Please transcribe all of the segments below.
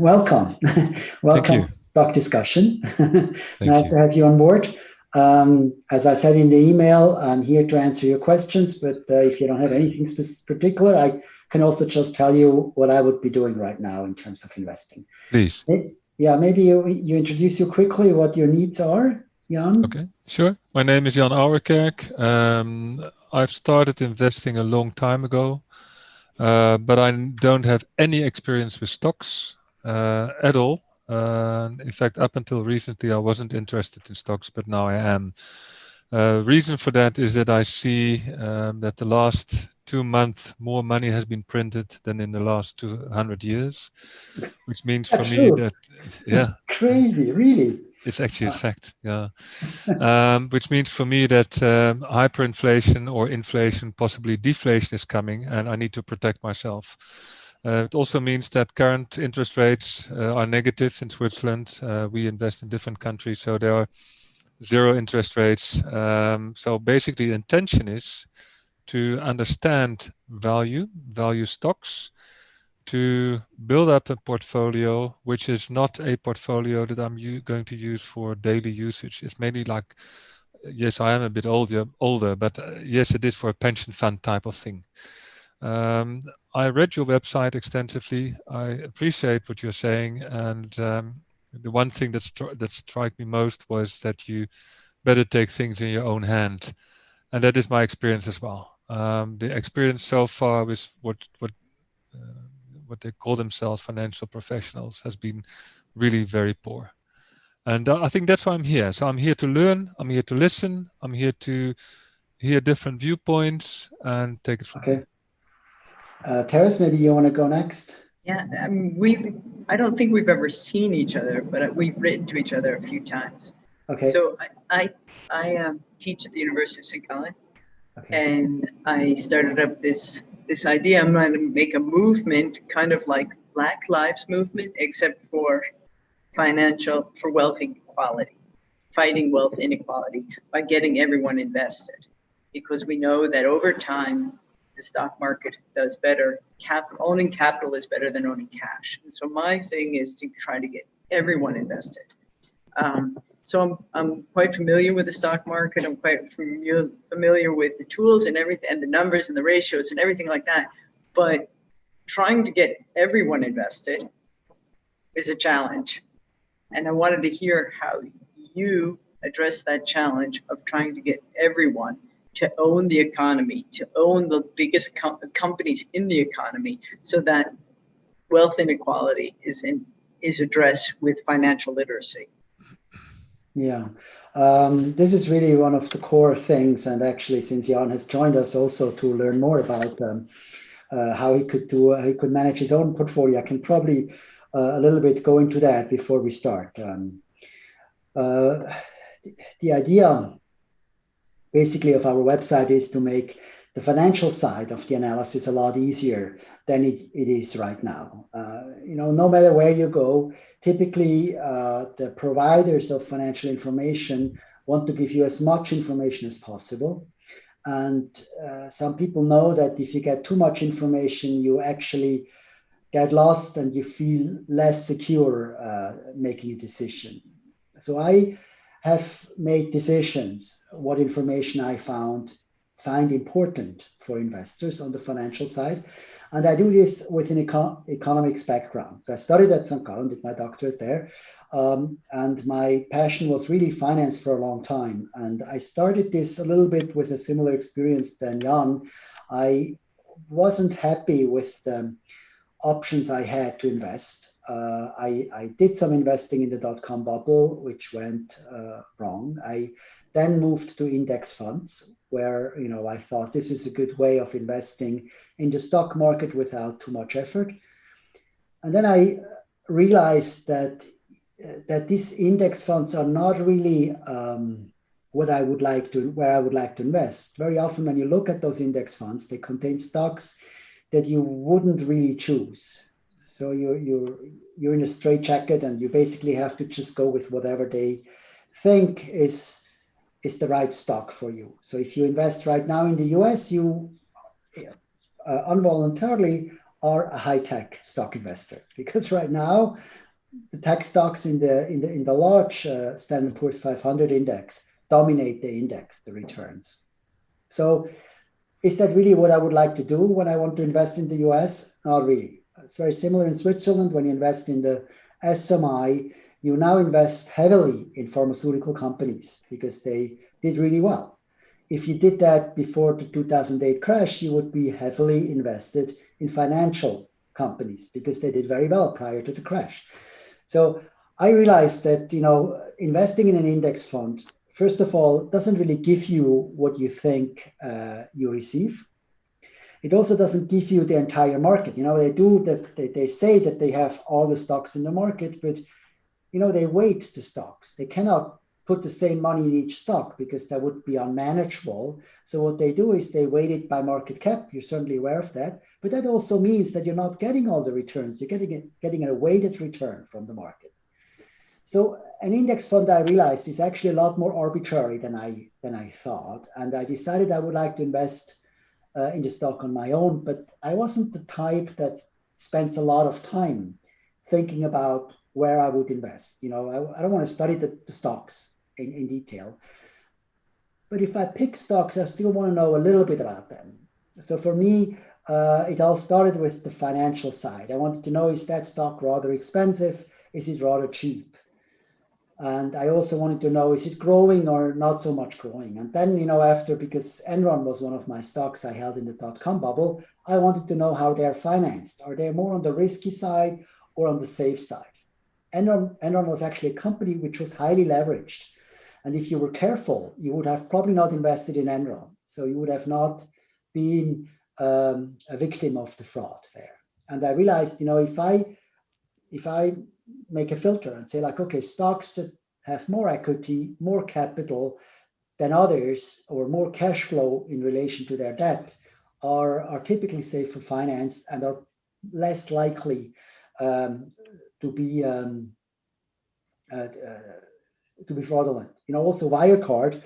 welcome. welcome, Stock Discussion. nice you. to have you on board. Um, as I said in the email, I'm here to answer your questions, but uh, if you don't have anything particular, I can also just tell you what I would be doing right now in terms of investing. Please. Yeah, maybe you, you introduce you quickly what your needs are, Jan. Okay, sure. My name is Jan Ouwerkerk. Um, I've started investing a long time ago, uh, but I don't have any experience with stocks at all. Uh, in fact, up until recently, I wasn't interested in stocks, but now I am. Uh, reason for that is that I see um, that the last two months more money has been printed than in the last 200 years, which means That's for true. me that, yeah. Crazy, really. It's actually a fact, yeah. um, which means for me that um, hyperinflation or inflation, possibly deflation is coming and I need to protect myself. Uh, it also means that current interest rates uh, are negative in Switzerland. Uh, we invest in different countries, so there are zero interest rates. Um, so basically the intention is to understand value, value stocks, to build up a portfolio which is not a portfolio that I'm going to use for daily usage. It's mainly like, yes, I am a bit older, older, but uh, yes, it is for a pension fund type of thing. Um, I read your website extensively. I appreciate what you're saying, and um, the one thing that stri that struck me most was that you better take things in your own hand, and that is my experience as well. Um, the experience so far with what what uh, what they call themselves financial professionals has been really very poor, and uh, I think that's why I'm here. So I'm here to learn. I'm here to listen. I'm here to hear different viewpoints and take it from okay. there. Uh, Teres, maybe you want to go next? Yeah, I mean, we I don't think we've ever seen each other, but we've written to each other a few times. Okay. So I I, I um, teach at the University of St. Gallen, okay. and I started up this this idea. I'm going to make a movement, kind of like Black Lives Movement, except for financial for wealth inequality, fighting wealth inequality by getting everyone invested, because we know that over time the stock market does better. Cap owning capital is better than owning cash. And so my thing is to try to get everyone invested. Um, so I'm, I'm quite familiar with the stock market. I'm quite familiar, familiar with the tools and everything and the numbers and the ratios and everything like that. But trying to get everyone invested is a challenge. And I wanted to hear how you address that challenge of trying to get everyone to own the economy, to own the biggest com companies in the economy, so that wealth inequality is in, is addressed with financial literacy. Yeah, um, this is really one of the core things, and actually, since Jan has joined us, also to learn more about um, uh, how he could do, uh, he could manage his own portfolio. I can probably uh, a little bit go into that before we start. Um, uh, the idea basically of our website is to make the financial side of the analysis a lot easier than it, it is right now. Uh, you know, no matter where you go, typically uh, the providers of financial information want to give you as much information as possible. And uh, some people know that if you get too much information, you actually get lost and you feel less secure uh, making a decision. So I have made decisions what information I found find important for investors on the financial side. And I do this with an econ economics background. So I studied at St. Gallen, did my doctorate there. Um, and my passion was really finance for a long time. And I started this a little bit with a similar experience than Jan. I wasn't happy with the options I had to invest uh, I, I, did some investing in the dot-com bubble, which went uh, wrong. I then moved to index funds, where you know I thought this is a good way of investing in the stock market without too much effort. And then I realized that uh, that these index funds are not really um, what I would like to where I would like to invest. Very often, when you look at those index funds, they contain stocks that you wouldn't really choose so you're you're you're in a straitjacket, and you basically have to just go with whatever they think is is the right stock for you. So if you invest right now in the U.S., you uh, involuntarily are a high-tech stock investor because right now the tech stocks in the in the in the large uh, Standard Poor's 500 index dominate the index, the returns. So, is that really what I would like to do when I want to invest in the U.S.? Not really. It's very similar in Switzerland when you invest in the SMI. You now invest heavily in pharmaceutical companies because they did really well. If you did that before the 2008 crash, you would be heavily invested in financial companies because they did very well prior to the crash. So I realized that you know investing in an index fund, first of all, doesn't really give you what you think uh, you receive. It also doesn't give you the entire market. You know, they do that. They, they say that they have all the stocks in the market, but you know they weight the stocks. They cannot put the same money in each stock because that would be unmanageable. So what they do is they weight it by market cap. You're certainly aware of that. But that also means that you're not getting all the returns. You're getting it, getting a weighted return from the market. So an index fund, I realized, is actually a lot more arbitrary than I than I thought. And I decided I would like to invest uh, in the stock on my own. But I wasn't the type that spends a lot of time thinking about where I would invest. You know, I, I don't want to study the, the stocks in, in detail. But if I pick stocks, I still want to know a little bit about them. So for me, uh, it all started with the financial side. I wanted to know is that stock rather expensive? Is it rather cheap? And I also wanted to know is it growing or not so much growing? And then, you know, after because Enron was one of my stocks I held in the dot com bubble, I wanted to know how they're financed. Are they more on the risky side or on the safe side? Enron, Enron was actually a company which was highly leveraged. And if you were careful, you would have probably not invested in Enron. So you would have not been um, a victim of the fraud there. And I realized, you know, if I if I make a filter and say like, okay, stocks that have more equity, more capital than others, or more cash flow in relation to their debt, are are typically safer financed and are less likely um, to be um, uh, uh, to be fraudulent. You know, also Wirecard,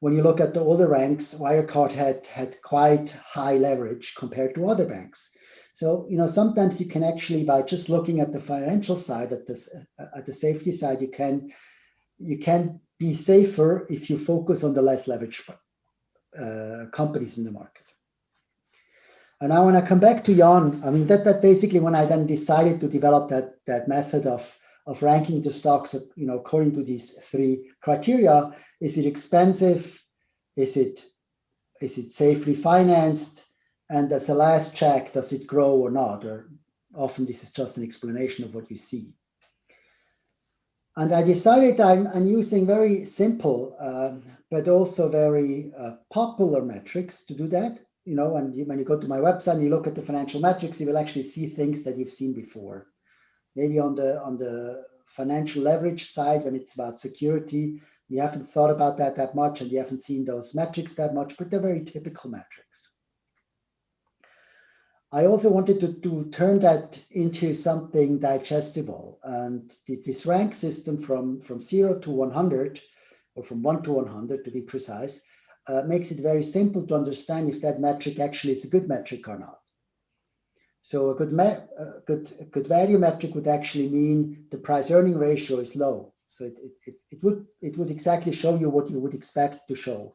when you look at the older ranks, Wirecard had had quite high leverage compared to other banks. So, you know, sometimes you can actually, by just looking at the financial side, at this, at the safety side, you can you can be safer if you focus on the less leveraged uh, companies in the market. And now when I come back to Jan, I mean, that, that basically when I then decided to develop that, that method of of ranking the stocks, you know, according to these three criteria. Is it expensive? Is it is it safely financed? And as a last check, does it grow or not? Or often this is just an explanation of what you see. And I decided I'm, I'm using very simple, um, but also very uh, popular metrics to do that. You know, and when you go to my website and you look at the financial metrics, you will actually see things that you've seen before maybe on the on the financial leverage side when it's about security you haven't thought about that that much and you haven't seen those metrics that much but they're very typical metrics I also wanted to, to turn that into something digestible and this rank system from from 0 to 100 or from 1 to 100 to be precise uh, makes it very simple to understand if that metric actually is a good metric or not so a good, a good, a good value metric would actually mean the price earning ratio is low. So it, it, it, would, it would exactly show you what you would expect to show.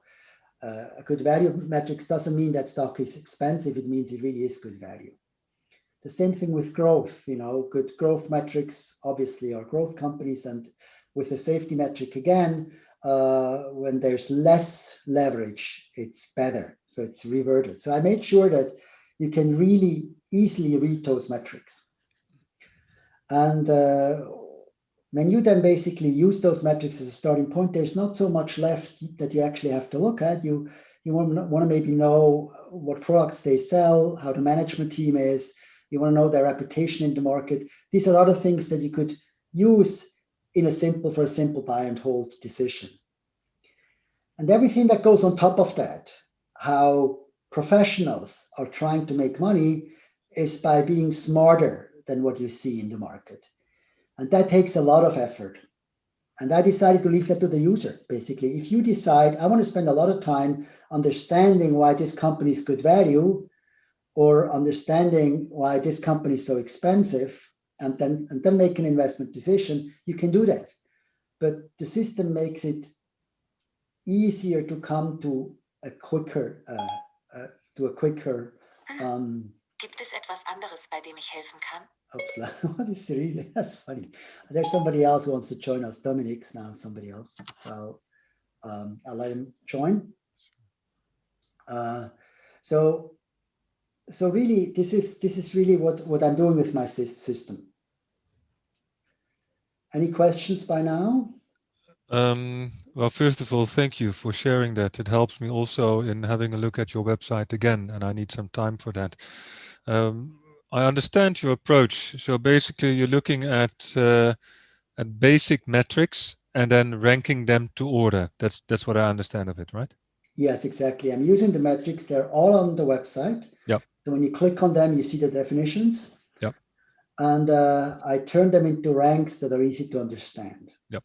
Uh, a good value metrics doesn't mean that stock is expensive. It means it really is good value. The same thing with growth, you know, good growth metrics obviously are growth companies and with a safety metric again, uh, when there's less leverage, it's better. So it's reverted. So I made sure that you can really easily read those metrics. And uh, when you then basically use those metrics as a starting point, there's not so much left that you actually have to look at. You you want, want to maybe know what products they sell, how the management team is. You want to know their reputation in the market. These are other things that you could use in a simple for a simple buy and hold decision. And everything that goes on top of that, how professionals are trying to make money is by being smarter than what you see in the market. And that takes a lot of effort. And I decided to leave that to the user, basically. If you decide, I want to spend a lot of time understanding why this company is good value, or understanding why this company is so expensive and then and then make an investment decision, you can do that. But the system makes it easier to come to a quicker uh, uh, to a quicker um, Gibt es etwas anderes, bei dem ich helfen kann? What is really? That's funny. There's somebody else who wants to join us. Dominic's now somebody else. So um, I'll let him join. Uh, so so really, this is this is really what what I'm doing with my system. Any questions by now? Um, well, first of all, thank you for sharing that. It helps me also in having a look at your website again, and I need some time for that. Um, I understand your approach. So basically, you're looking at uh, at basic metrics and then ranking them to order. That's that's what I understand of it, right? Yes, exactly. I'm using the metrics. They're all on the website. Yeah. So when you click on them, you see the definitions. Yeah. And uh, I turn them into ranks that are easy to understand. Yep.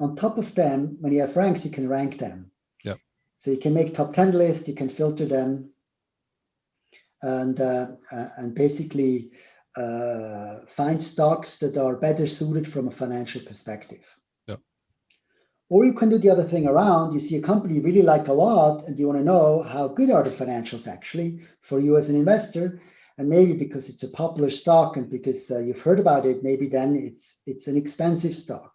On top of them, when you have ranks, you can rank them. Yep. So you can make top 10 lists, you can filter them, and uh, uh, and basically uh, find stocks that are better suited from a financial perspective. Yep. Or you can do the other thing around. You see a company you really like a lot, and you want to know how good are the financials actually for you as an investor. And maybe because it's a popular stock and because uh, you've heard about it, maybe then it's it's an expensive stock.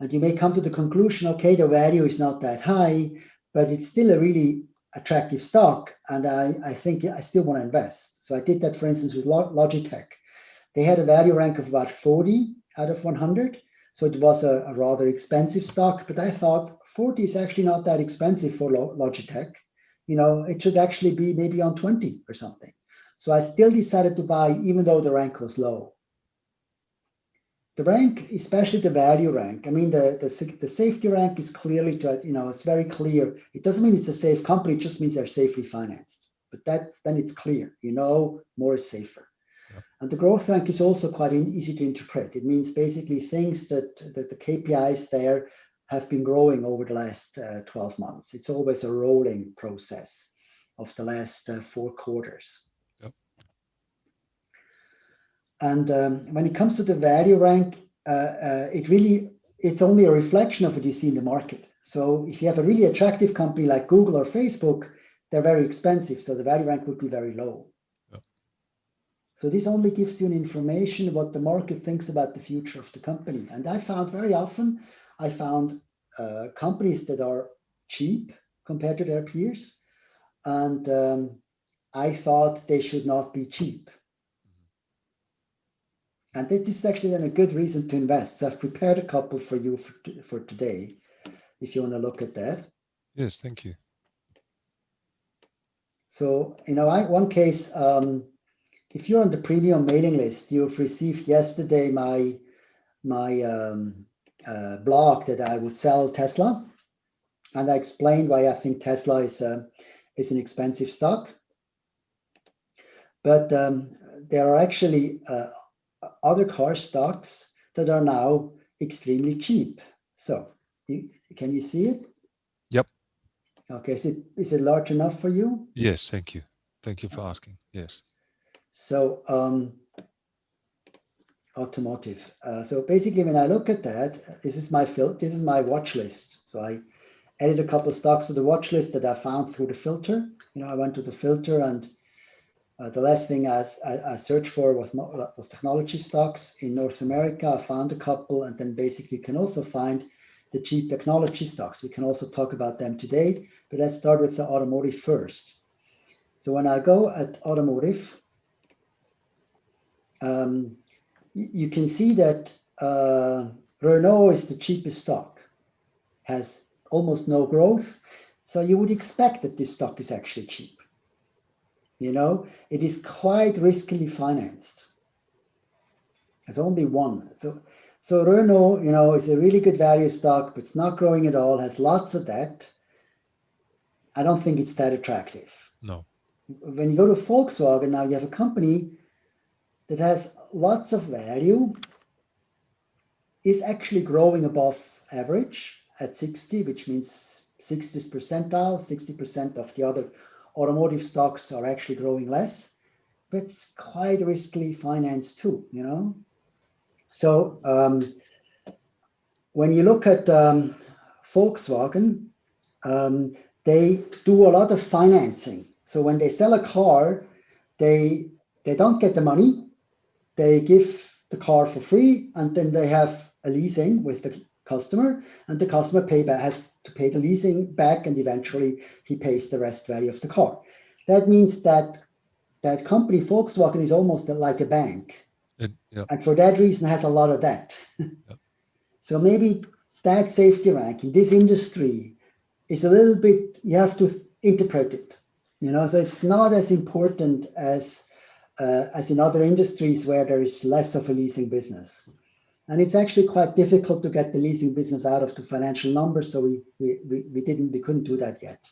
And you may come to the conclusion, okay, the value is not that high, but it's still a really attractive stock and I, I think I still want to invest. So I did that, for instance, with Logitech. They had a value rank of about 40 out of 100. So it was a, a rather expensive stock, but I thought 40 is actually not that expensive for Logitech. You know, it should actually be maybe on 20 or something. So I still decided to buy, even though the rank was low the rank, especially the value rank, I mean, the, the, the safety rank is clearly, to, you know, it's very clear. It doesn't mean it's a safe company, it just means they're safely financed. But that then it's clear, you know, more is safer. And the growth rank is also quite easy to interpret. It means basically things that, that the KPIs there have been growing over the last uh, 12 months. It's always a rolling process of the last uh, four quarters. And um, when it comes to the value rank, uh, uh, it really, it's only a reflection of what you see in the market. So if you have a really attractive company like Google or Facebook, they're very expensive. So the value rank would be very low. So this only gives you an information what the market thinks about the future of the company. And I found very often, I found uh, companies that are cheap compared to their peers. And um, I thought they should not be cheap. And this is actually then a good reason to invest. So I've prepared a couple for you for, for today, if you want to look at that. Yes, thank you. So, you know, I, one case, um, if you're on the premium mailing list, you've received yesterday my my um, uh, blog that I would sell Tesla, and I explained why I think Tesla is uh, is an expensive stock. But um, there are actually uh, other car stocks that are now extremely cheap. So you, can you see it? Yep. Okay, is it, is it large enough for you? Yes, thank you. Thank you for asking. Yes. So um, automotive. Uh, so basically, when I look at that, this is my fil this is my watch list. So I added a couple of stocks to the watch list that I found through the filter. You know, I went to the filter and uh, the last thing I, I, I, searched for was, was technology stocks in North America. I found a couple, and then basically can also find the cheap technology stocks. We can also talk about them today, but let's start with the automotive first. So when I go at automotive, um, you can see that uh, Renault is the cheapest stock, has almost no growth. So you would expect that this stock is actually cheap. You know, it is quite riskily financed. There's only one. So, so Renault, you know, is a really good value stock, but it's not growing at all, has lots of debt. I don't think it's that attractive. No. When you go to Volkswagen, now you have a company that has lots of value, is actually growing above average at 60, which means 60th percentile, 60% of the other automotive stocks are actually growing less. but it's quite risky finance too, you know? So um, when you look at um, Volkswagen, um, they do a lot of financing. So when they sell a car, they they don't get the money. They give the car for free, and then they have a leasing with the customer, and the customer pay back, has to pay the leasing back, and eventually he pays the rest value of the car. That means that that company Volkswagen is almost like a bank, It, yeah. and for that reason has a lot of debt. So maybe that safety rank in this industry is a little bit you have to interpret it, you know. So it's not as important as uh, as in other industries where there is less of a leasing business. And it's actually quite difficult to get the leasing business out of the financial numbers. So we, we, we, we didn't, we couldn't do that yet.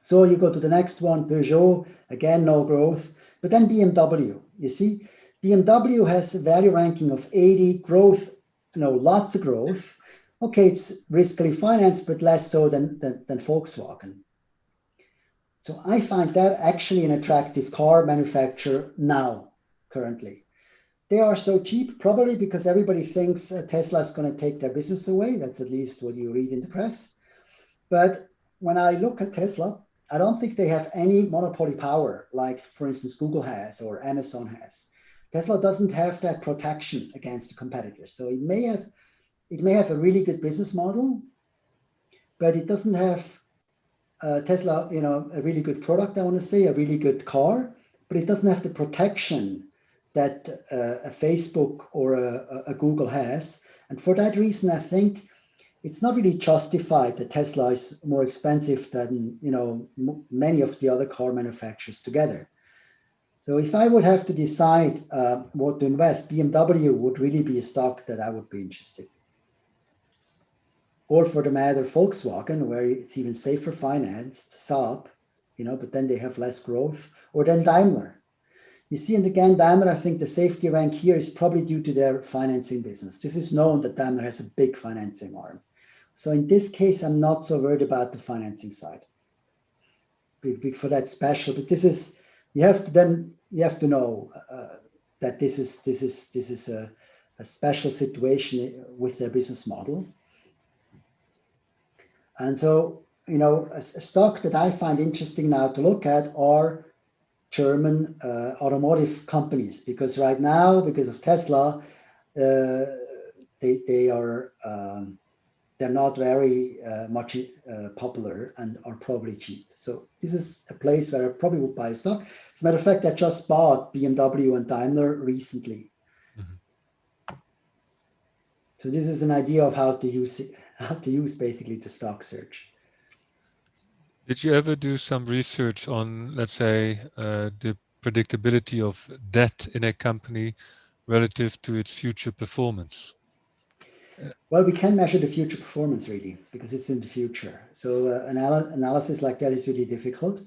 So you go to the next one, Peugeot, again, no growth, but then BMW, you see, BMW has a value ranking of 80, growth, you know, lots of growth. Okay, it's riskily financed, but less so than, than, than Volkswagen. So I find that actually an attractive car manufacturer now, currently. They are so cheap, probably because everybody thinks uh, Tesla is going to take their business away. That's at least what you read in the press. But when I look at Tesla, I don't think they have any monopoly power, like, for instance, Google has or Amazon has. Tesla doesn't have that protection against the competitors. So it may have, it may have a really good business model, but it doesn't have uh, Tesla, you know, a really good product, I want to say, a really good car, but it doesn't have the protection that uh, a Facebook or a, a, Google has. And for that reason, I think it's not really justified that Tesla is more expensive than, you know, many of the other car manufacturers together. So if I would have to decide uh, what to invest, BMW would really be a stock that I would be interested in or for the matter Volkswagen, where it's even safer financed, Saab, you know, but then they have less growth, or then Daimler. You see, and again, Daimler, I think the safety rank here is probably due to their financing business. This is known that Daimler has a big financing arm. So in this case, I'm not so worried about the financing side. Big, big for that special, but this is you have to then you have to know uh, that this is this is this is a, a special situation with their business model and so, you know, a, a, stock that I find interesting now to look at are German uh, automotive companies, because right now, because of Tesla, uh, they, they are um, they're not very uh, much uh, popular and are probably cheap. So this is a place where I probably would buy a stock. As a matter of fact, I just bought BMW and Daimler recently. Mm -hmm. So this is an idea of how to use it, how to use basically the stock search. Did you ever do some research on, let's say, uh, the predictability of debt in a company relative to its future performance? Well, we can measure the future performance really because it's in the future. So uh, anal analysis like that is really difficult.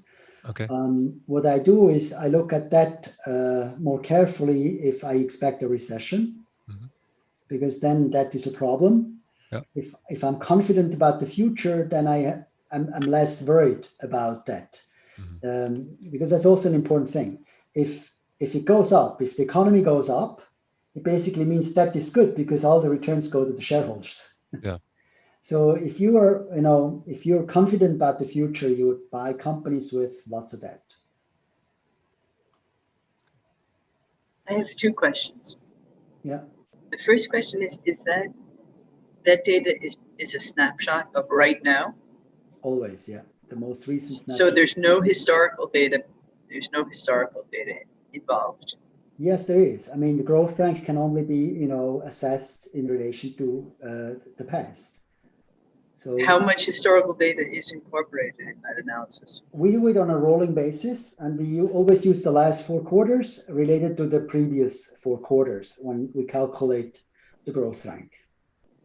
Okay. Um, what I do is I look at that uh, more carefully if I expect a recession, mm -hmm. because then that is a problem. Yeah. If if I'm confident about the future, then I I'm, I'm less worried about that, mm-hmm. um, because that's also an important thing. If if it goes up, if the economy goes up, it basically means that is good because all the returns go to the shareholders. Yeah. so if you are, you know, if you're confident about the future, you would buy companies with lots of debt. I have two questions. Yeah. The first question is, is that that data is is a snapshot of right now. Always, yeah. The most recent. So there's no historical data. There's no historical data involved. Yes, there is. I mean, the growth rank can only be, you know, assessed in relation to uh, the past. So how much historical data is incorporated in that analysis? We do it on a rolling basis, and we always use the last four quarters related to the previous four quarters when we calculate the growth rank.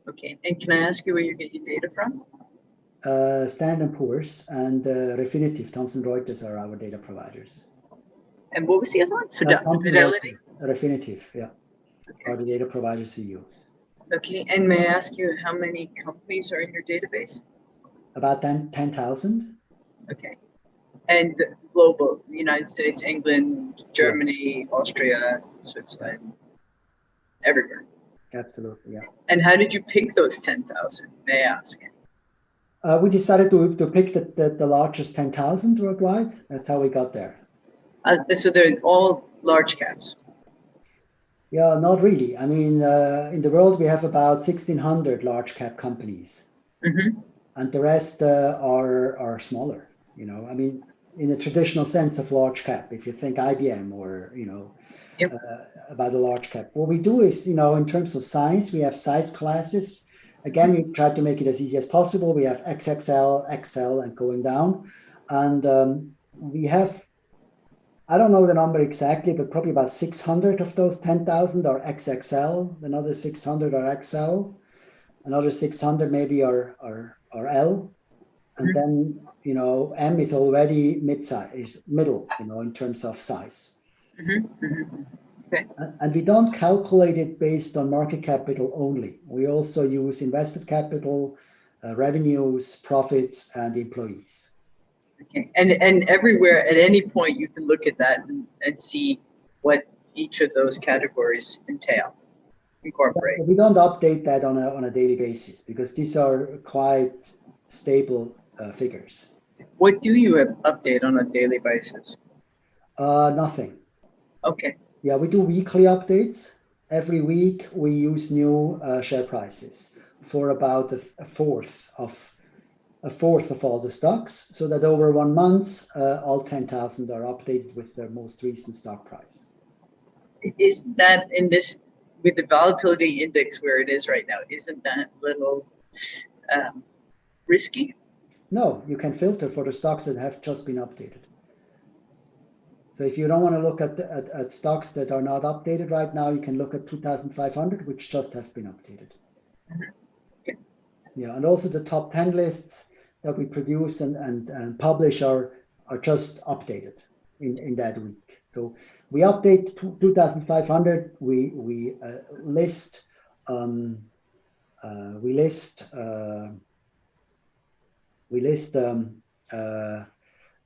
Okay, and can I ask you where you get your data from? Uh, Standard Poor's and uh, Refinitiv, Thomson Reuters are our data providers. And what was the other one? Fidel uh, Fidelity? Refinitiv, yeah, okay. are the data providers we use. Okay, and may I ask you how many companies are in your database? About 10,000. 10, okay. And global, United States, England, Germany, Austria, Switzerland, everywhere. Absolutely, yeah. And how did you pick those 10,000, may I ask? Uh, we decided to, to pick the, the, the largest 10,000 worldwide. That's how we got there. Uh, so they're all large caps. Yeah, not really. I mean, uh, in the world, we have about 1,600 large cap companies. Mm-hmm. And the rest uh, are, are smaller, you know, I mean, in the traditional sense of large cap, if you think IBM or, you know, Yep. uh, about a large cap. What we do is, you know, in terms of size, we have size classes. Again, we try to make it as easy as possible. We have XXL, XL, and going down. And um, we have, I don't know the number exactly, but probably about 600 of those 10,000 are XXL. Another 600 are XL. Another 600 maybe are, are, are L. And Mhm. then, you know, M is already mid-size, is middle, you know, in terms of size. Mm-hmm. Mm-hmm. And and we don't calculate it based on market capital only. We also use invested capital, uh, revenues, profits, and employees. Okay. And and everywhere at any point you can look at that and, and see what each of those categories entail, incorporate. But we don't update that on a, on a daily basis because these are quite stable uh, figures. What do you update on a daily basis? Uh, nothing. Okay. Yeah, we do weekly updates. Every week we use new uh, share prices for about a, a fourth of a fourth of all the stocks, so that over one month, uh, all 10,000 are updated with their most recent stock price. Is that in this with the volatility index where it is right now? Isn't that a little um, risky? No, you can filter for the stocks that have just been updated. So if you don't want to look at, at, at stocks that are not updated right now, you can look at 2,500, which just have been updated. Okay. Yeah, and also the top 10 lists that we produce and, and, and publish are, are just updated in, in that week. So we update 2,500, we, we uh, list, um, uh, we list, uh, we list um, uh,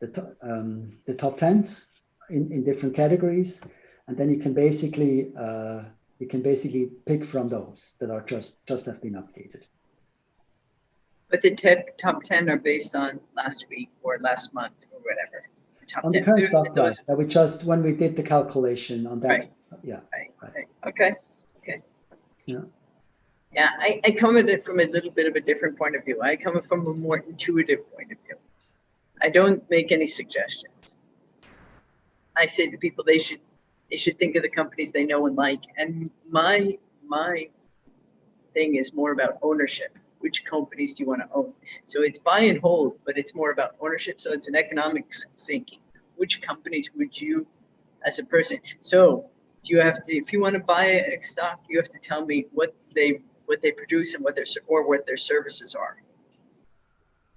the, um, the top 10s in, in different categories. And then you can basically, uh, you can basically pick from those that are just, just have been updated. But the tep- top 10 are based on last week or last month or whatever. Top On the current stock price, that we just, when we did the calculation on that, Right. yeah. Right, Right. right. Okay, okay. Yeah. Yeah, I, I come at it from a little bit of a different point of view. I come from a more intuitive point of view. I don't make any suggestions. I say to people they should they should think of the companies they know and like. And my my thing is more about ownership. Which companies do you want to own? So it's buy and hold, but it's more about ownership. So it's an economics thinking. Which companies would you, as a person? So do you have to if you want to buy a stock you have to tell me what they what they produce and what their or what their services are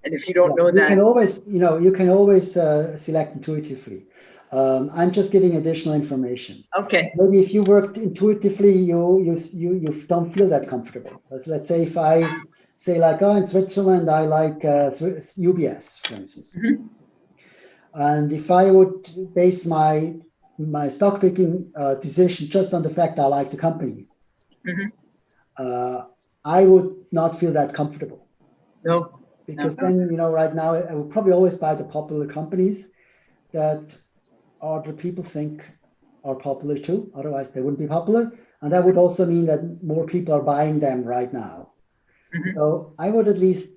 and if you don't know You can always, you know, you can always uh, select intuitively. Um, I'm just giving additional information. okay Maybe if you worked intuitively, you you you you don't feel that comfortable. Let's, let's say if I say like, oh, in Switzerland, I like uh, UBS, for instance. Mhm. And if I would base my my stock picking uh, decision just on the fact I like the company, Mhm. uh, I would not feel that comfortable no because Uh-huh. then you know right now I would probably always buy the popular companies that other people think are popular too. Otherwise, they wouldn't be popular, and that would also mean that more people are buying them right now. Mhm. So I would at least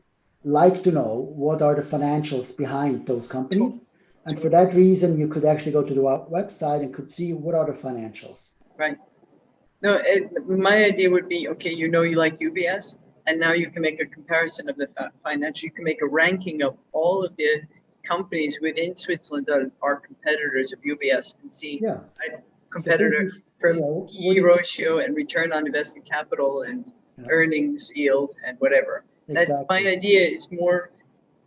like to know what are the financials behind those companies, and for that reason, you could actually go to the website and could see what are the financials. right no it, my idea would be okay you know you like ubs and now you can make a comparison of the fi- financial you can make a ranking of all of the companies within switzerland that are competitors of ubs and see Yeah. competitor So from yeah, what PE do you- ratio and return on invested capital and Yeah. earnings yield and whatever. That my idea is more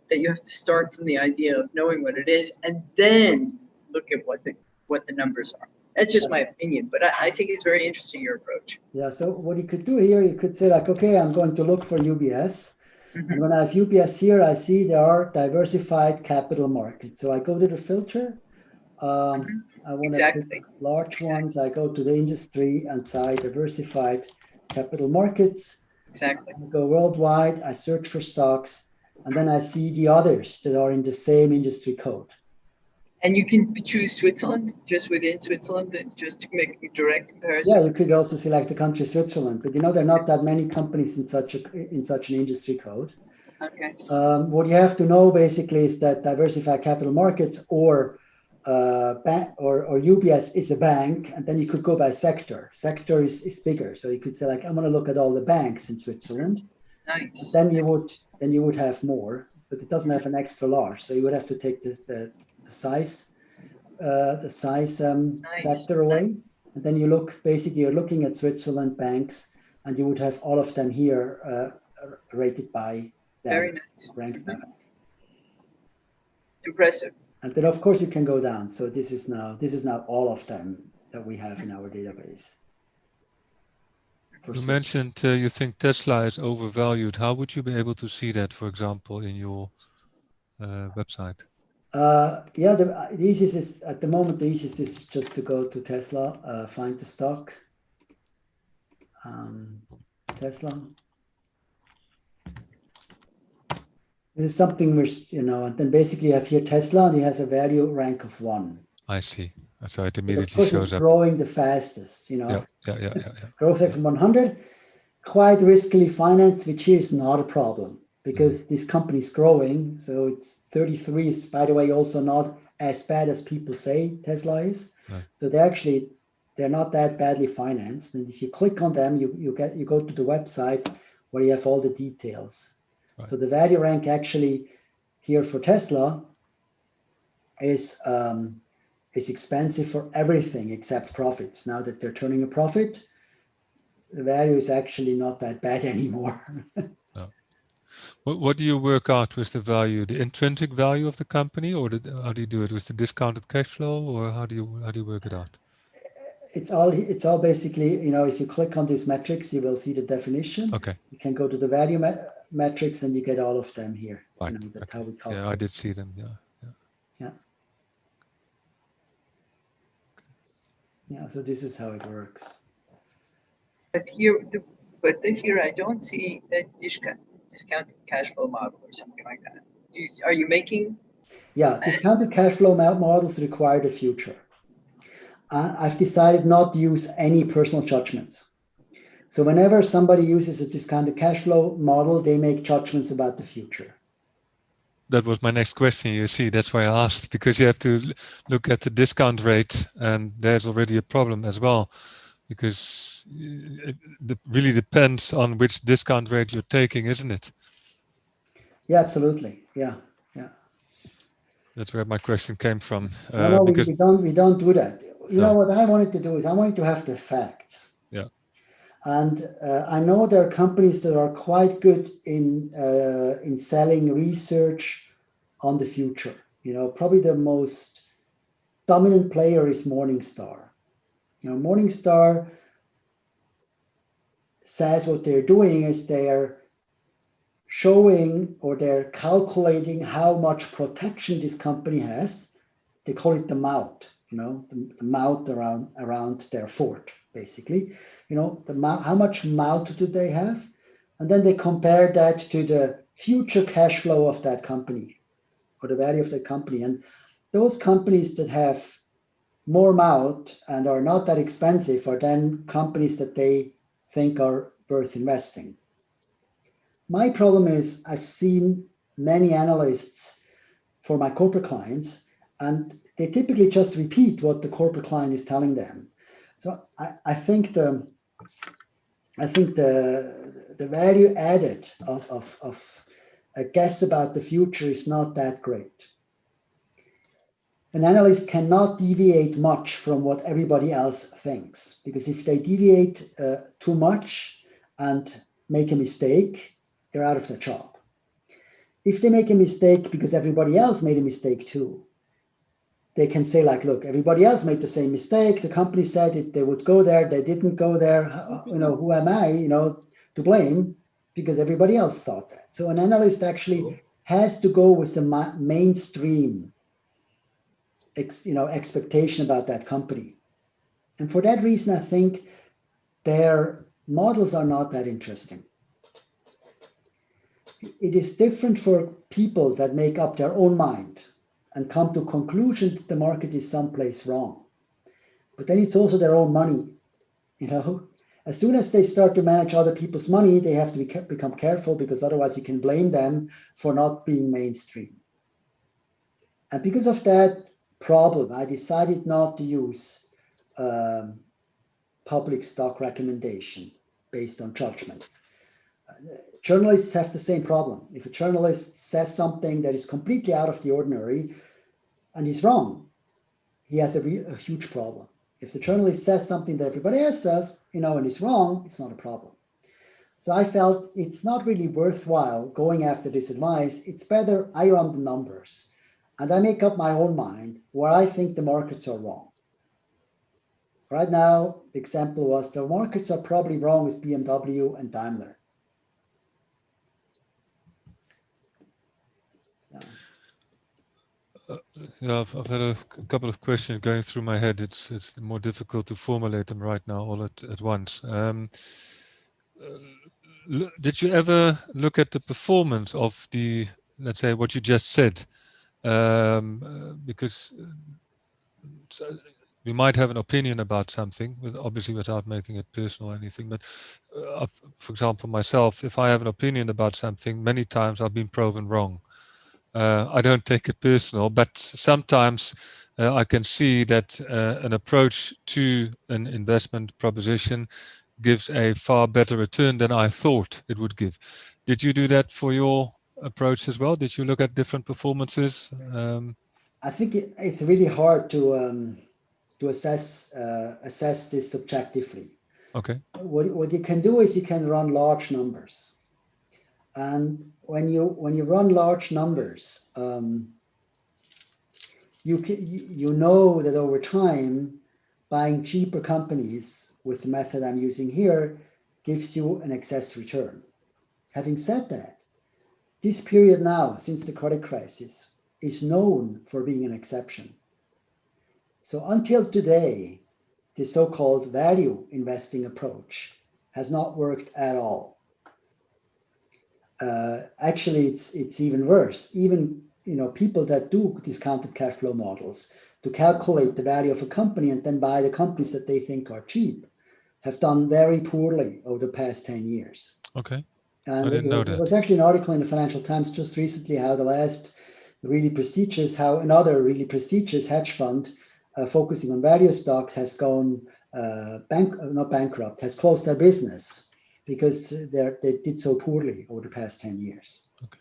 that you have to start from the idea of knowing what it is and then look at what the what the numbers are. That's just my opinion, but I, I think it's very interesting your approach. Yeah, so what you could do here, you could say like, okay, I'm going to look for UBS. Mhm. And when I have UBS here, I see there are diversified capital markets. So I go to the filter. Um, I want to Exactly. large Exactly. ones. I go to the industry and say diversified capital markets. Exactly. I go worldwide. I search for stocks, and then I see the others that are in the same industry code. And you can choose Switzerland just within Switzerland, just to make a direct comparison. Yeah, you could also select the country Switzerland, but you know there are not that many companies in such a in such an industry code. Okay. Um, what you have to know basically is that diversified capital markets or uh, or, or UBS is a bank, and then you could go by sector. Sector is, is bigger, so you could say like I'm going to look at all the banks in Switzerland. Nice. Then you would then you would have more, but it doesn't have an extra large, so you would have to take this, the the size uh, the size um, Nice, factor away, and then you look basically you're looking at Switzerland banks, and you would have all of them here uh, rated by Very nice. ranked by them. Impressive. And then of course you can go down. So this is now this is now all of them that we have in our database. You mentioned uh, you think Tesla is overvalued. How would you be able to see that, for example, in your uh, website? Uh, yeah, the, uh, the easiest is at the moment the easiest is just to go to Tesla, uh, find the stock. Um, Tesla. This is something which you know, and then basically you have here Tesla, and he has a value rank of one. I see. So it immediately shows it's up. growing the fastest. You know, Yeah, yeah, yeah, yeah, yeah. growth rate from 100, quite riskily financed, which here is not a problem because this company is growing. So it's 33 is, by the way, also not as bad as people say Tesla is. Right. So they're actually they're not that badly financed. And if you click on them, you you get you go to the website where you have all the details. Right. So the value rank actually here for Tesla is um, is expensive for everything except profits. Now that they're turning a profit, the value is actually not that bad anymore. What, what do you work out with the value? The intrinsic value of the company, or the, how do you do it with the discounted cash flow, or how do you how do you work it out? it's all it's all basically you know if you click on these metrics, you will see the definition. Okay, You can go to the value me- metrics and you get all of them here. Right, You know, that's okay. how we call yeah, I did see them. Yeah, Yeah, Yeah, so this is how it works. But here, the- but here I don't see a discount, discounted cash flow model or something like that. Do you, are you making? Yeah, discounted cash flow models require the future. I- I've decided not to use any personal judgments. So whenever somebody uses a discounted cash flow model, they make judgments about the future. that was my next question. You see, that's why I asked because you have to look at the discount rate, and there's already a problem as well, because uh, it really depends on which discount rate you're taking, isn't it? Yeah, absolutely. Yeah, yeah. That's where my question came from. No, Uh, no, we, because we don't we don't do that. You know what I wanted to do is I wanted to have the facts. Yeah. And uh, I know there are companies that are quite good in uh, in selling research on the future. You know, probably the most dominant player is Morningstar. You know, Morningstar says what they're doing is they're showing or they're calculating how much protection this company has. They call it the moat, you know, the, the moat around around their fort, basically. You know, the how much moat do they have? And then they compare that to the future cash flow of that company or the value of the company. And those companies that have more moat and are not that expensive are then companies that they think are worth investing. My problem is I've seen many analysts for my corporate clients, and they typically just repeat what the corporate client is telling them. So I, I think the I think the the value added of, of, of a guess about the future is not that great. An analyst cannot deviate much from what everybody else thinks because if they deviate uh, too much and make a mistake, they're out of their job. If they make a mistake because everybody else made a mistake too, they can say like, look, everybody else made the same mistake. The company said it, they would go there, they didn't go there. You know, who am I? You know, to blame. because everybody else thought that. So an analyst actually has to go with the mainstream ex, you know, expectation about that company. And for that reason, I think their models are not that interesting. It is different for people that make up their own mind and come to conclusion that the market is someplace wrong. But then it's also their own money, you know. As soon as they start to manage other people's money, they have to be, become careful because otherwise you can blame them for not being mainstream. And because of that problem, I decided not to use um, public stock recommendation based on judgments. Uh, journalists have the same problem. If a journalist says something that is completely out of the ordinary and is wrong, he has a, a huge problem. If the journalist says something that everybody else says, you know, and is wrong, it's not a problem. So I felt it's not really worthwhile going after this advice. It's better I run the numbers and I make up my own mind where I think the markets are wrong. Right now, the example was the markets are probably wrong with BMW and Daimler. Uh, yeah, I've, I've, had a couple of questions going through my head. It's it's more difficult to formulate them right now all at, at once. Um, uh, did you ever look at the performance of the, let's say, what you just said? Um, uh, because uh, we might have an opinion about something, with, obviously without making it personal or anything. But uh, for example, myself, if I have an opinion about something, many times I've been proven wrong. Uh, I don't take it personal, but sometimes uh, I can see that uh, an approach to an investment proposition gives a far better return than I thought it would give. Did you do that for your approach as well? Did you look at different performances? Um, I think it, it's really hard to um, to assess uh, assess this subjectively. Okay. What what you can do is you can run large numbers. And when you when you run large numbers, um, you can, you know that over time, buying cheaper companies with the method I'm using here gives you an excess return. Having said that, this period now, since the credit crisis, is known for being an exception. So until today, the so-called value investing approach has not worked at all uh, actually it's it's even worse. Even you know people that do discounted cash flow models to calculate the value of a company and then buy the companies that they think are cheap have done very poorly over the past 10 years. Okay. And I didn't was, know that. There was actually an article in the Financial Times just recently how the last really prestigious, how another really prestigious hedge fund uh, focusing on value stocks has gone uh, bank, not bankrupt, has closed their business because they did so poorly over the past 10 years. Okay.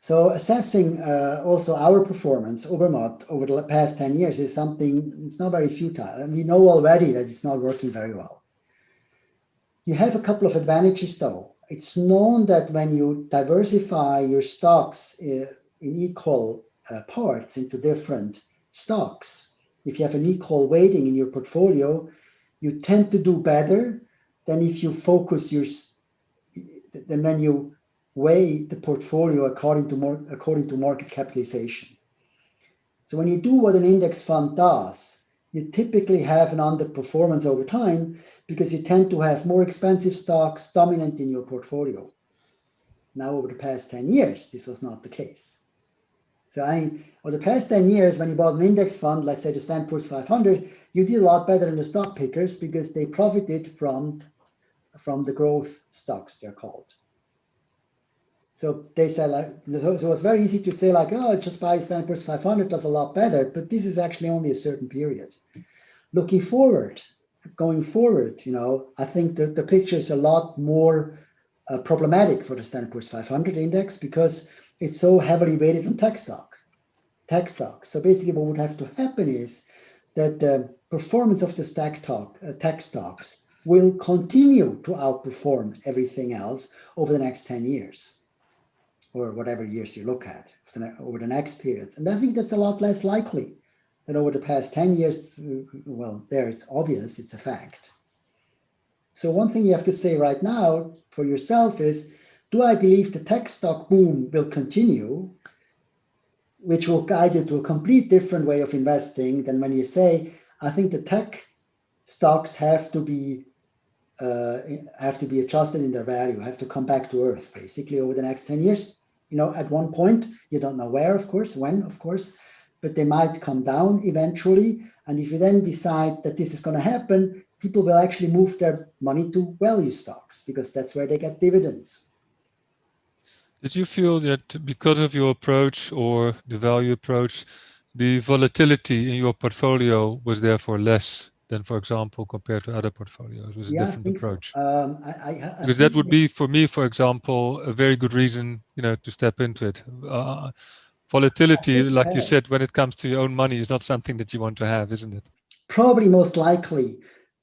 So assessing uh, also our performance, Obermatt, over the past 10 years is something, it's not very futile. And we know already that it's not working very well. You have a couple of advantages though. It's known that when you diversify your stocks uh, in equal uh, parts into different stocks, if you have an equal weighting in your portfolio, you tend to do better than if you focus your, then when you weigh the portfolio according to more, according to market capitalization. So when you do what an index fund does, you typically have an underperformance over time because you tend to have more expensive stocks dominant in your portfolio. Now, over the past 10 years, this was not the case. So I, over the past 10 years, when you bought an index fund, let's say the Poor's 500, you did a lot better than the stock pickers because they profited from from the growth stocks, they're called. So they say like, so it was very easy to say like, oh, just buy Poor's 500 does a lot better, but this is actually only a certain period. Looking forward, going forward, you know, I think that the picture is a lot more uh, problematic for the Standard Poor's 500 index because it's so heavily weighted on tech stock, tech stocks. So basically what would have to happen is that the performance of the stack talk, uh, tech stocks will continue to outperform everything else over the next 10 years or whatever years you look at over the next periods. And I think that's a lot less likely than over the past 10 years. Well, there it's obvious, it's a fact. So one thing you have to say right now, for yourself is, do I believe the tech stock boom will continue, which will guide you to a complete different way of investing than when you say, I think the tech stocks have to be uh, have to be adjusted in their value, have to come back to earth basically over the next 10 years. You know, at one point, you don't know where, of course, when, of course, but they might come down eventually. And if you then decide that this is going to happen, people will actually move their money to value stocks because that's where they get dividends. Did you feel that because of your approach or the value approach, the volatility in your portfolio was therefore less than, for example, compared to other portfolios? It was Yeah, a different think so. approach. Um, I, I, I Because that would be, for me, for example, a very good reason, you know, to step into it. Uh, volatility, like you said, when it comes to your own money, is not something that you want to have, isn't it? probably most likely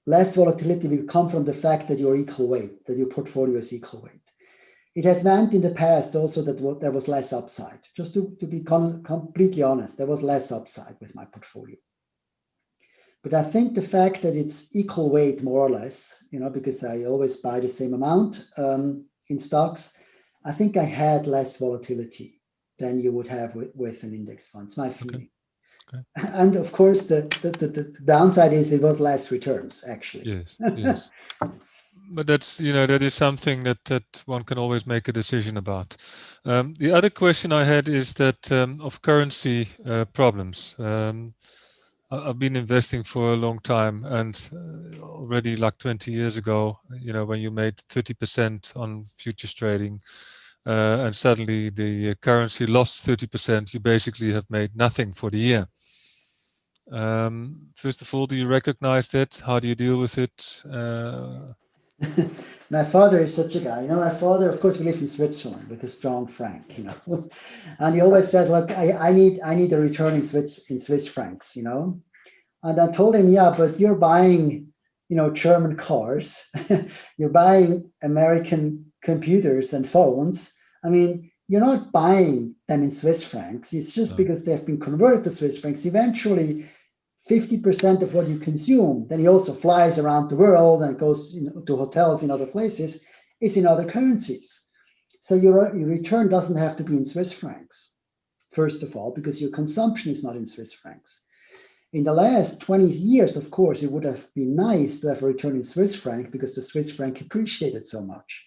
less volatility will come from the fact that you're equal weight, that your portfolio is equal weight. It has meant in the past also that what, there was less upside. Just to, to be com completely honest, there was less upside with my portfolio. But I think the fact that it's equal weight more or less, you know, because I always buy the same amount um, in stocks, I think I had less volatility than you would have with, with an index fund. It's my feeling. Okay. And of course, the, the, the, the downside is it was less returns, actually. Yes, yes. But that's, you know, that is something that, that one can always make a decision about. Um, the other question I had is that um, of currency uh, problems. Um, I've been investing for a long time and uh, already like 20 years ago, you know, when you made 30% on futures trading uh, and suddenly the uh, currency lost 30%, you basically have made nothing for the year. Um, first of all, do you recognize that? How do you deal with it? Uh, my father is such a guy. You know, my father, of course, we live in Switzerland with a strong franc, you know. and he always said, look, I, I need I need a return in Swiss in Swiss francs, you know. And I told him, yeah, but you're buying, you know, German cars, you're buying American computers and phones. I mean, you're not buying them in Swiss francs. It's just No. because they've been converted to Swiss francs. Eventually, 50% of what you consume, then he also flies around the world and goes you know, to hotels in other places, is in other currencies. So your, your return doesn't have to be in Swiss francs, first of all, because your consumption is not in Swiss francs. In the last 20 years, of course, it would have been nice to have a return in Swiss franc because the Swiss franc appreciated so much.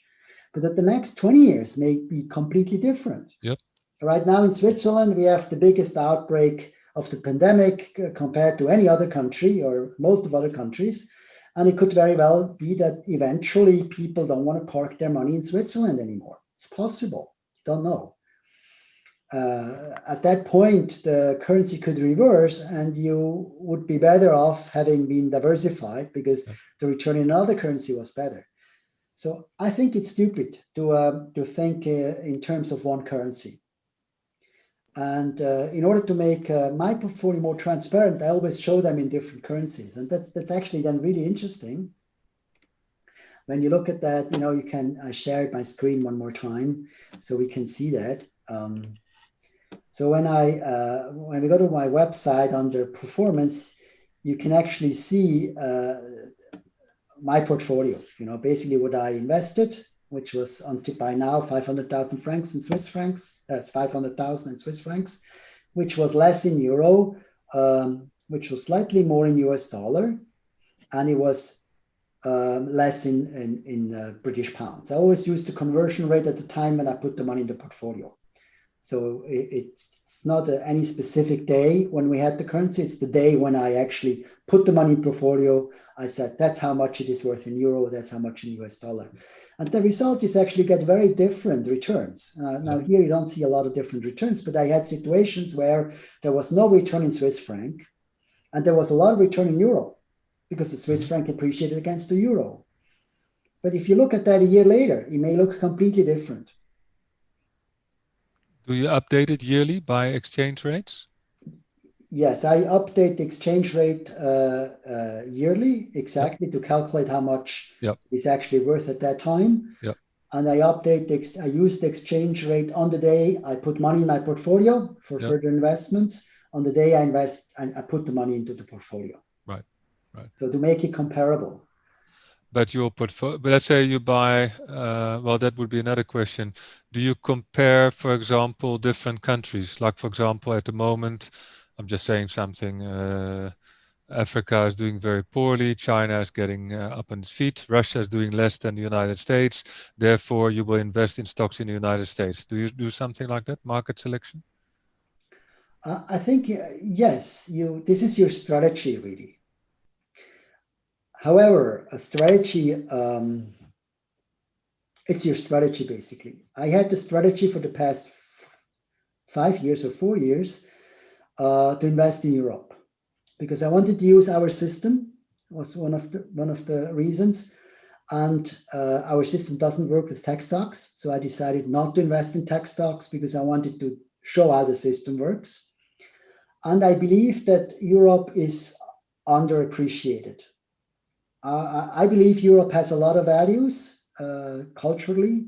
But that the next 20 years may be completely different. Yep. Right now in Switzerland, we have the biggest outbreak of the pandemic uh, compared to any other country or most of other countries. And it could very well be that eventually people don't want to park their money in Switzerland anymore. It's possible. Don't know. Uh, at that point, the currency could reverse and you would be better off having been diversified because the return in another currency was better. So I think it's stupid to, uh, to think uh, in terms of one currency. And uh, in order to make uh, my portfolio more transparent, I always show them in different currencies. And that, that's actually then really interesting. When you look at that, you know, you can, I shared my screen one more time so we can see that. Um, so when I, uh, when we go to my website under performance, you can actually see uh, my portfolio, you know, basically what I invested, which was until by now 500,000 francs in Swiss francs, that's 500,000 in Swiss francs, which was less in euro, um, which was slightly more in US dollar, and it was um, less in, in, in uh, British pounds. I always used the conversion rate at the time when I put the money in the portfolio. So it, it's not any specific day when we had the currency. It's the day when I actually put the money in portfolio. I said, that's how much it is worth in euro. That's how much in US dollar. And the result is actually get very different returns. Uh, now here you don't see a lot of different returns, but I had situations where there was no return in Swiss franc and there was a lot of return in euro because the Swiss franc appreciated against the euro. But if you look at that a year later, it may look completely different. Do you update it yearly by exchange rates? Yes, I update the exchange rate uh, uh, yearly exactly to calculate how much Yep. is actually worth at that time. Yep. And I update the, ex- I use the exchange rate on the day I put money in my portfolio for Yep. further investments. On the day I invest, I, I put the money into the portfolio. Right, right. So to make it comparable. But your portfolio, but let's say you buy, uh, well, that would be another question. Do you compare, for example, different countries? Like, for example, at the moment, I'm just saying something, uh, Africa is doing very poorly. China is getting uh, up on its feet. Russia is doing less than the United States. Therefore, you will invest in stocks in the United States. Do you do something like that, market selection? Uh, I think, uh, yes, you. this is your strategy, really. However, a strategy, um, it's your strategy basically. I had the strategy for the past five years or four years uh, to invest in Europe. Because I wanted to use our system was one of the one of the reasons. And uh, our system doesn't work with tech stocks so I decided not to invest in tech stocks because I wanted to show how the system works. And I believe that Europe is underappreciated uh, I believe Europe has a lot of values uh, culturally,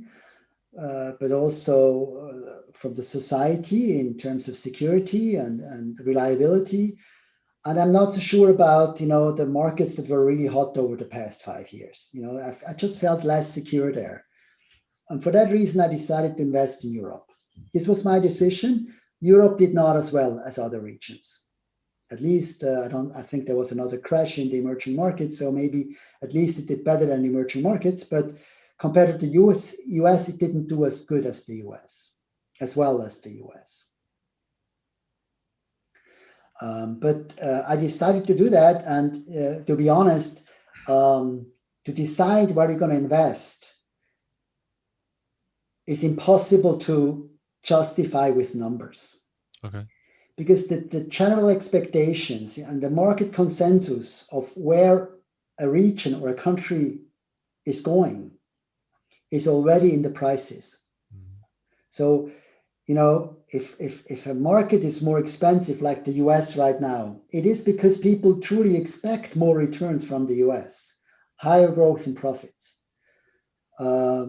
uh, but also uh, from the society in terms of security and, and reliability. And I'm not so sure about, you know, the markets that were really hot over the past five years. You know, I, I just felt less secure there. And for that reason, I decided to invest in Europe. This was my decision. Europe did not as well as other regions at least uh, I don't I think there was another crash in the emerging markets so maybe at least it did better than emerging markets but compared to the US US it didn't do as good as the US as well as the US um, but uh, I decided to do that and uh, to be honest um, to decide where you're going to invest is impossible to justify with numbers. Okay because the, the general expectations and the market consensus of where a region or a country is going is already in the prices. Mm. So, you know, if, if, if a market is more expensive like the US right now, it is because people truly expect more returns from the US, higher growth in profits. Uh,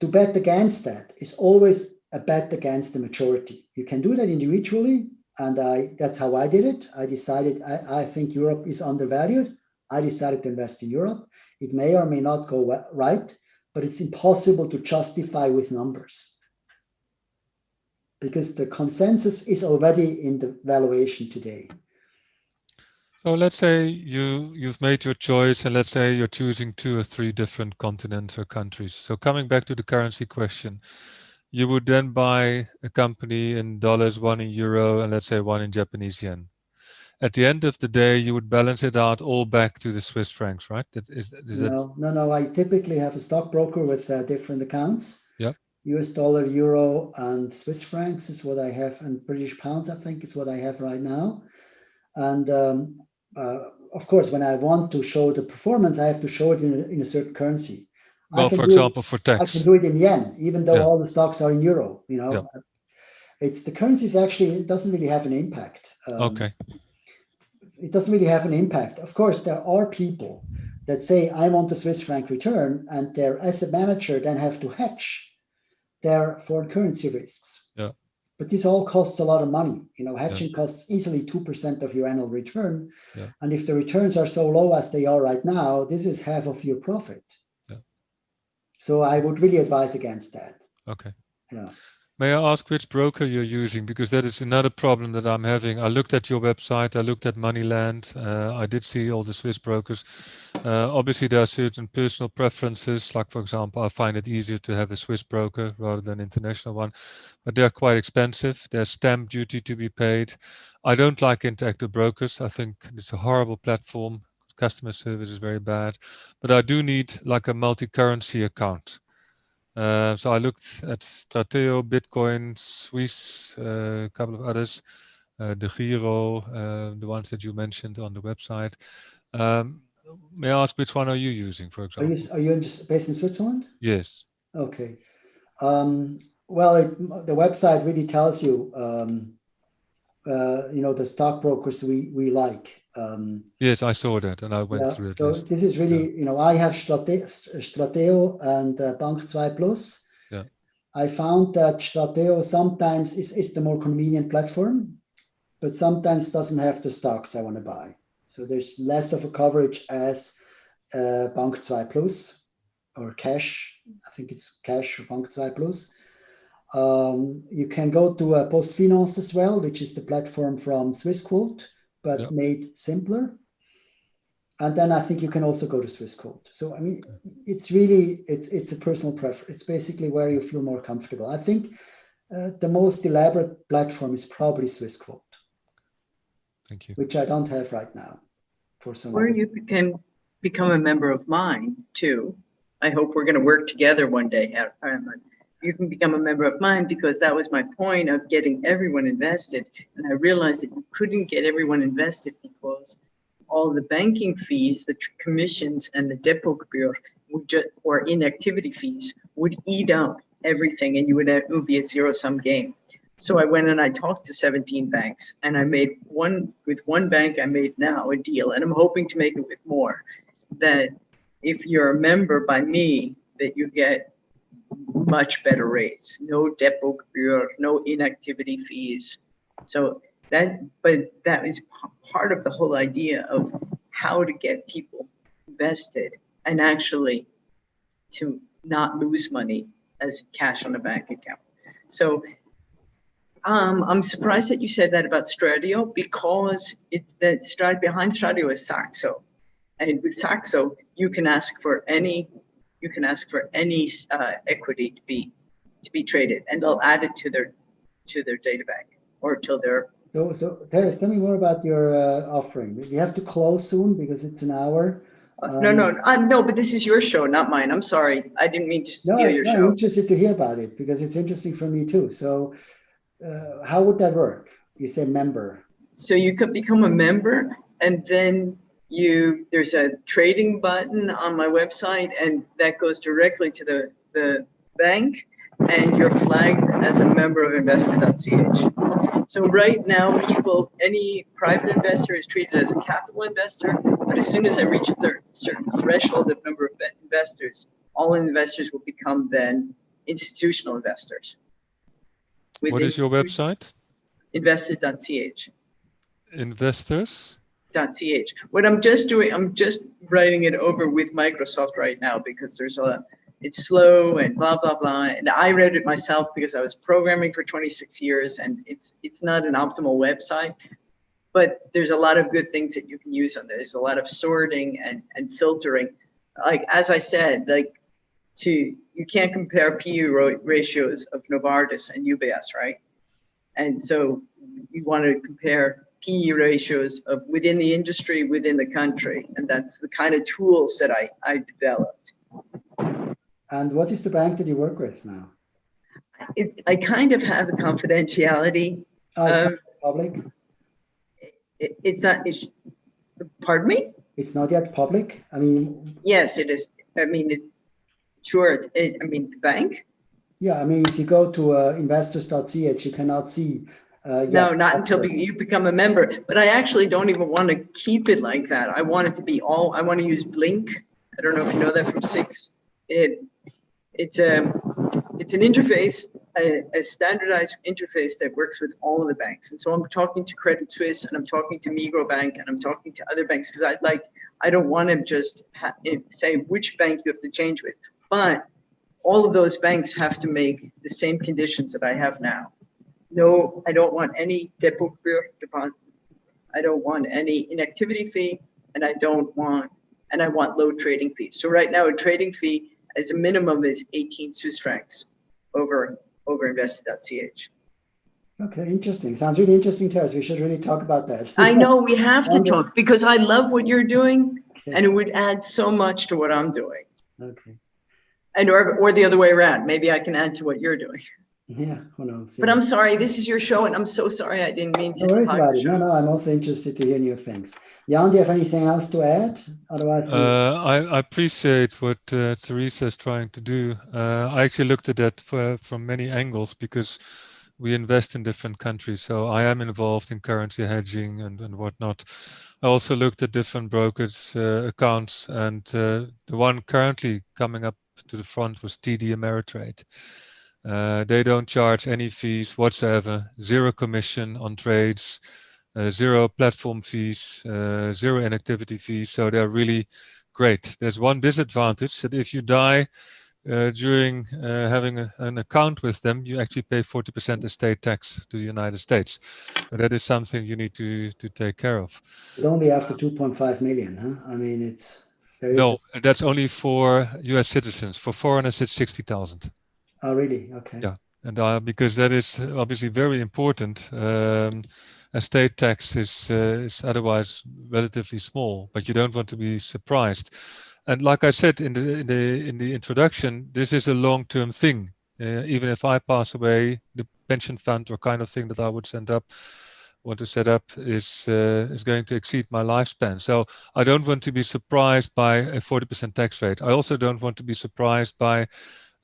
to bet against that is always a bet against the majority. You can do that individually, and I that's how I did it. I decided I, I think Europe is undervalued. I decided to invest in Europe. It may or may not go right, but it's impossible to justify with numbers because the consensus is already in the valuation today. So let's say you you've made your choice, and let's say you're choosing two or three different continents or countries. So coming back to the currency question, you would then buy a company in dollars, one in euro, and let's say one in Japanese yen. At the end of the day, you would balance it out all back to the Swiss francs, right? That is, is no, that... no, no. I typically have a stockbroker with uh, different accounts. Yeah. US dollar, euro, and Swiss francs is what I have, and British pounds, I think, is what I have right now. And um, uh, of course, when I want to show the performance, I have to show it in a, in a certain currency. Well, for example, it, for tax. I can do it in yen, even though yeah. all the stocks are in euro. You know, yeah. it's the currencies actually it doesn't really have an impact. Um, okay. It doesn't really have an impact. Of course, there are people that say I want the Swiss franc return, and their asset manager then have to hedge their foreign currency risks. Yeah. But this all costs a lot of money. You know, hedging yeah. costs easily two percent of your annual return, yeah. and if the returns are so low as they are right now, this is half of your profit. So I would really advise against that. Okay. Yeah. May I ask which broker you're using? Because that is another problem that I'm having. I looked at your website, I looked at Moneyland, uh, I did see all the Swiss brokers. Uh, obviously, there are certain personal preferences. Like, for example, I find it easier to have a Swiss broker rather than international one, but they're quite expensive. There's stamp duty to be paid. I don't like interactive brokers. I think it's a horrible platform customer service is very bad. But I do need like a multi-currency account. Uh, so I looked at Strateo, Bitcoin, Swiss, uh, a couple of others, uh, DEGIRO, uh, the ones that you mentioned on the website. Um, may I ask which one are you using, for example? Are you, are you based in Switzerland? Yes. Okay. Um, well, it, the website really tells you, um, uh, you know, the stockbrokers we, we like. Um, yes, I saw that and I went yeah, through it. So list. this is really, yeah. you know, I have Strate Strateo and uh, Bank 2 Plus. Yeah. I found that Strateo sometimes is, is the more convenient platform, but sometimes doesn't have the stocks I want to buy. So there's less of a coverage as uh, Bank 2 Plus or Cash. I think it's Cash or Bank 2 Plus. Um, you can go to uh, PostFinance as well, which is the platform from Swissquote, but yep. made simpler. And then I think you can also go to Swiss Swissquote. So I mean, it's really it's it's a personal preference. It's basically where you feel more comfortable. I think uh, the most elaborate platform is probably Swiss Swissquote. Thank you. Which I don't have right now. For some. Or you can become a member of mine too. I hope we're going to work together one day, You can become a member of mine because that was my point of getting everyone invested. And I realized that you couldn't get everyone invested because all the banking fees, the commissions, and the Depotgebühr would just, or inactivity fees would eat up everything, and you would have, would be a zero sum game. So I went and I talked to 17 banks, and I made one with one bank. I made now a deal, and I'm hoping to make it with more. That if you're a member by me, that you get much better rates, no Depotgebühr, no inactivity fees. So that, but that is part of the whole idea of how to get people invested and actually to not lose money as cash on a bank account. So um, I'm surprised that you said that about Strateo because it that Strat behind Strateo is Saxo, and with Saxo you can ask for any you can ask for any uh, equity to be to be traded, and they'll add it to their to their data bank or to their so, so Terence, tell me more about your uh, offering. We have to close soon because it's an hour. Um, no, no, uh, no, but this is your show, not mine. I'm sorry. I didn't mean to steal no, your no, show. I'm interested to hear about it because it's interesting for me too. So uh, how would that work? You say member. So you could become a member and then you there's a trading button on my website and that goes directly to the, the bank and you're flagged as a member of invested.ch. So right now, people, any private investor is treated as a capital investor, but as soon as I reach a certain threshold of number of investors, all investors will become then institutional investors. With what is your website? Invested.ch. Investors? .ch. What I'm just doing, I'm just writing it over with Microsoft right now because there's a it's slow and blah blah blah and i read it myself because i was programming for 26 years and it's it's not an optimal website but there's a lot of good things that you can use on there there's a lot of sorting and and filtering like as i said like to you can't compare PE ratios of Novartis and UBS, right? And so you want to compare PE ratios of within the industry, within the country, and that's the kind of tools that I I developed. And what is the bank that you work with now? It, I kind of have a confidentiality. Oh, um, public? It, it's not, it's, pardon me? It's not yet public? I mean... Yes, it is. I mean, it, sure, it is. I mean, the bank? Yeah, I mean, if you go to uh, investors.ch, you cannot see uh, no, not until you become a member. But I actually don't even want to keep it like that. I want it to be all, I want to use Blink. I don't know if you know that from SIX. It it's a it's an interface, a, a, standardized interface that works with all of the banks. And so I'm talking to Credit Suisse and I'm talking to Migros Bank and I'm talking to other banks because I'd like I don't want to just say which bank you have to change with, but all of those banks have to make the same conditions that I have now. No, I don't want any depot deposit. I don't want any inactivity fee, and I don't want and I want low trading fees. So right now, a trading fee as a minimum is 18 Swiss francs over over invested.ch. Okay, interesting. Sounds really interesting to us. We should really talk about that. I know we have to talk because I love what you're doing okay. and it would add so much to what I'm doing. Okay. And or, or the other way around. Maybe I can add to what you're doing. Yeah, who knows? But I'm sorry, this is your show, and I'm so sorry I didn't mean to. No worries about it. No, no, I'm also interested to hear new things. Jan, do you have anything else to add? Otherwise, uh, I, I, appreciate what uh, Teresa is trying to do. Uh, I actually looked at that for, from many angles because we invest in different countries. So I am involved in currency hedging and, and whatnot. I also looked at different brokers' uh, accounts, and uh, the one currently coming up to the front was TD Ameritrade. Uh, they don't charge any fees whatsoever, zero commission on trades, uh, zero platform fees, uh, zero inactivity fees. So they're really great. There's one disadvantage that if you die uh, during uh, having a, an account with them, you actually pay 40% estate tax to the United States. But that is something you need to, to take care of. But only after 2.5 million, huh? I mean, it's... No, that's only for US citizens. For foreigners, it's 60,000. Oh, really? Okay. Yeah, and uh, because that is obviously very important. Um, estate tax is, uh, is otherwise relatively small, but you don't want to be surprised. And like I said in the in the in the introduction, this is a long-term thing. Uh, even if I pass away, the pension fund or kind of thing that I would send up, want to set up, is uh, is going to exceed my lifespan. So I don't want to be surprised by a 40% tax rate. I also don't want to be surprised by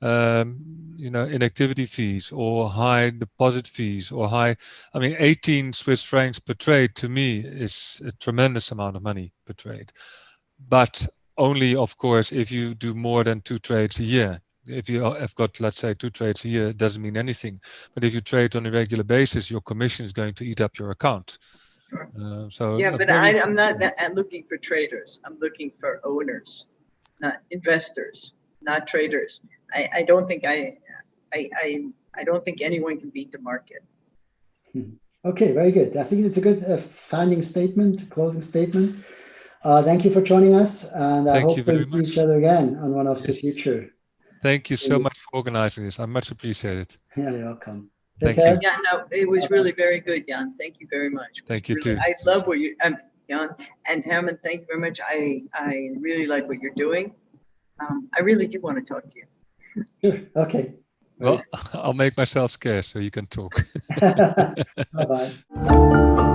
um, you know, inactivity fees or high deposit fees or high, I mean, 18 Swiss francs per trade to me is a tremendous amount of money per trade. But only, of course, if you do more than two trades a year. If you have got, let's say, two trades a year, it doesn't mean anything. But if you trade on a regular basis, your commission is going to eat up your account. Sure. Uh, so yeah, but I, am not looking for traders. I'm looking for owners, not investors, not traders. I, I don't think I, I, I, I don't think anyone can beat the market. Hmm. Okay, very good. I think it's a good uh, finding statement, closing statement. Uh, thank you for joining us, and I hope we see each other again on one of yes. the future. Thank you so much for organizing this. I much appreciate it. Yeah, you're welcome. Take thank care. you. Yeah, no, it was really very good, Jan. Thank you very much. Thank you really, too. I love what you, um, Jan and Herman. Thank you very much. I I really like what you're doing. Um, I really do want to talk to you. Sure. Okay. Well, I'll make myself scarce so you can talk. Bye-bye.